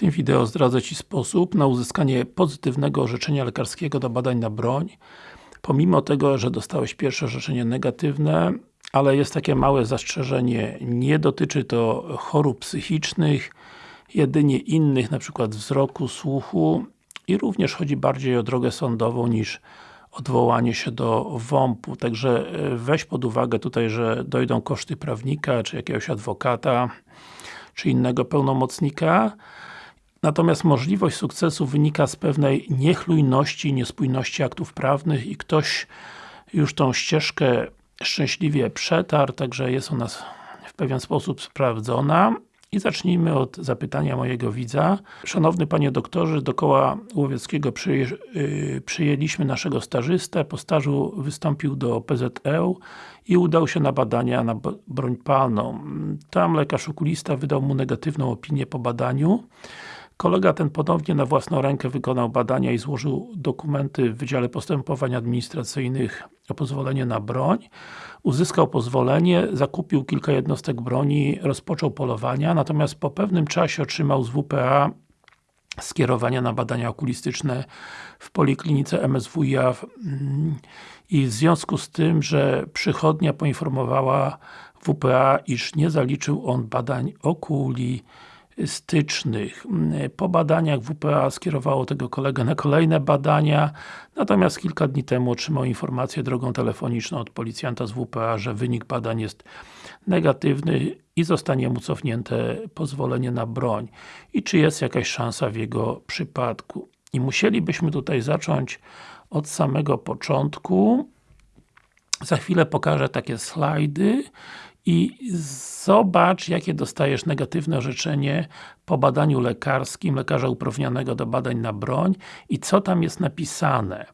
tym wideo zdradzę Ci sposób na uzyskanie pozytywnego orzeczenia lekarskiego do badań na broń pomimo tego, że dostałeś pierwsze orzeczenie negatywne ale jest takie małe zastrzeżenie, nie dotyczy to chorób psychicznych jedynie innych, przykład wzroku, słuchu i również chodzi bardziej o drogę sądową niż odwołanie się do WOMP-u, także e, weź pod uwagę tutaj, że dojdą koszty prawnika, czy jakiegoś adwokata, czy innego pełnomocnika. Natomiast możliwość sukcesu wynika z pewnej niechlujności, niespójności aktów prawnych i ktoś już tą ścieżkę szczęśliwie przetarł, także jest ona w pewien sposób sprawdzona. I zacznijmy od zapytania mojego widza. Szanowny Panie Doktorze, do koła łowieckiego przyje, yy, przyjęliśmy naszego stażystę. Po stażu wystąpił do PZE i udał się na badania na broń palną. Tam lekarz okulista wydał mu negatywną opinię po badaniu. Kolega ten ponownie na własną rękę wykonał badania i złożył dokumenty w Wydziale Postępowań Administracyjnych o pozwolenie na broń. Uzyskał pozwolenie, zakupił kilka jednostek broni, rozpoczął polowania, natomiast po pewnym czasie otrzymał z WPA skierowania na badania okulistyczne w Poliklinice MSWiA i w związku z tym, że przychodnia poinformowała WPA, iż nie zaliczył on badań okuli stycznych. Po badaniach WPA skierowało tego kolegę na kolejne badania, natomiast kilka dni temu otrzymał informację drogą telefoniczną od policjanta z WPA, że wynik badań jest negatywny i zostanie mu cofnięte pozwolenie na broń. I czy jest jakaś szansa w jego przypadku? I musielibyśmy tutaj zacząć od samego początku. Za chwilę pokażę takie slajdy i zobacz, jakie dostajesz negatywne orzeczenie po badaniu lekarskim, lekarza uprawnionego do badań na broń i co tam jest napisane.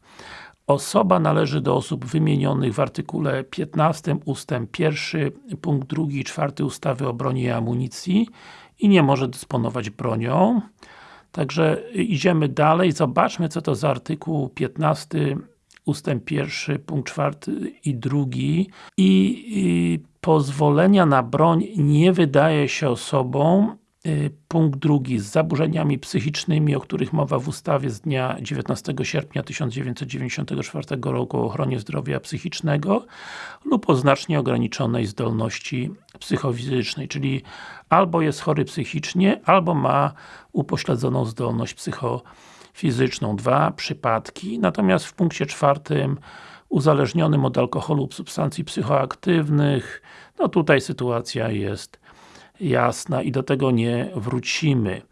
Osoba należy do osób wymienionych w artykule 15 ustęp 1, punkt 2 i 4 ustawy o broni i amunicji i nie może dysponować bronią. Także idziemy dalej, zobaczmy co to za artykuł 15 ustęp pierwszy, punkt czwarty i drugi i, i pozwolenia na broń nie wydaje się osobom y, punkt drugi, z zaburzeniami psychicznymi, o których mowa w ustawie z dnia 19 sierpnia 1994 roku o ochronie zdrowia psychicznego lub o znacznie ograniczonej zdolności psychofizycznej, czyli albo jest chory psychicznie, albo ma upośledzoną zdolność psychofizyczną. Fizyczną, dwa przypadki, natomiast w punkcie czwartym uzależnionym od alkoholu lub substancji psychoaktywnych, no tutaj sytuacja jest jasna i do tego nie wrócimy.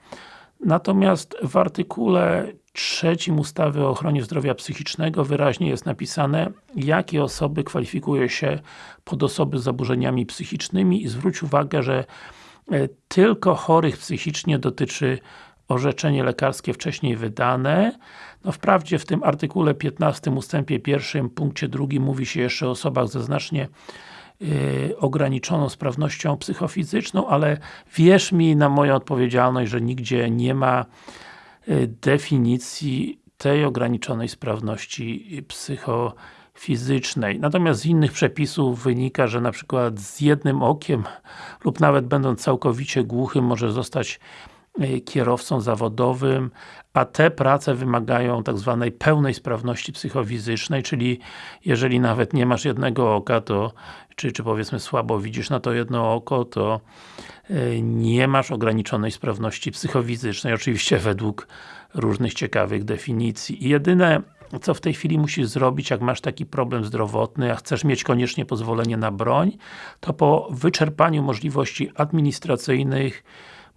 Natomiast w artykule trzecim ustawy o ochronie zdrowia psychicznego wyraźnie jest napisane, jakie osoby kwalifikuje się pod osoby z zaburzeniami psychicznymi i zwróć uwagę, że e, tylko chorych psychicznie dotyczy orzeczenie lekarskie wcześniej wydane. No wprawdzie w tym artykule 15 ustępie 1 punkcie 2 mówi się jeszcze o osobach ze znacznie yy, ograniczoną sprawnością psychofizyczną, ale wierz mi na moją odpowiedzialność, że nigdzie nie ma yy, definicji tej ograniczonej sprawności psychofizycznej. Natomiast z innych przepisów wynika, że na przykład z jednym okiem lub nawet będąc całkowicie głuchym może zostać kierowcą zawodowym, a te prace wymagają tak zwanej pełnej sprawności psychofizycznej, czyli jeżeli nawet nie masz jednego oka, to czy, czy powiedzmy słabo widzisz na to jedno oko, to y, nie masz ograniczonej sprawności psychofizycznej, oczywiście według różnych ciekawych definicji. I jedyne co w tej chwili musisz zrobić, jak masz taki problem zdrowotny, a chcesz mieć koniecznie pozwolenie na broń, to po wyczerpaniu możliwości administracyjnych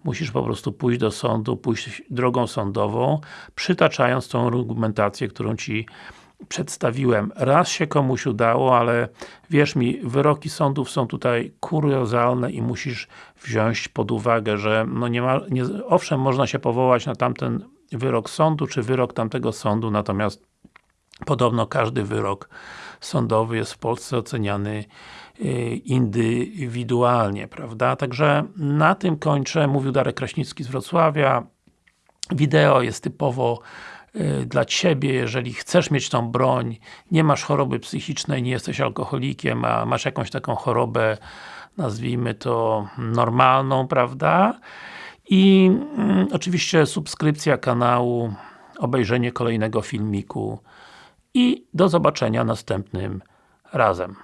musisz po prostu pójść do sądu, pójść drogą sądową, przytaczając tą argumentację, którą Ci przedstawiłem. Raz się komuś udało, ale wierz mi, wyroki sądów są tutaj kuriozalne i musisz wziąć pod uwagę, że no nie ma, nie, owszem, można się powołać na tamten wyrok sądu, czy wyrok tamtego sądu, natomiast podobno każdy wyrok sądowy jest w Polsce oceniany indywidualnie, prawda? Także na tym kończę. Mówił Darek Kraśnicki z Wrocławia. Wideo jest typowo y, dla Ciebie, jeżeli chcesz mieć tą broń, nie masz choroby psychicznej, nie jesteś alkoholikiem, a masz jakąś taką chorobę, nazwijmy to normalną, prawda? i mm, oczywiście subskrypcja kanału, obejrzenie kolejnego filmiku i do zobaczenia następnym razem.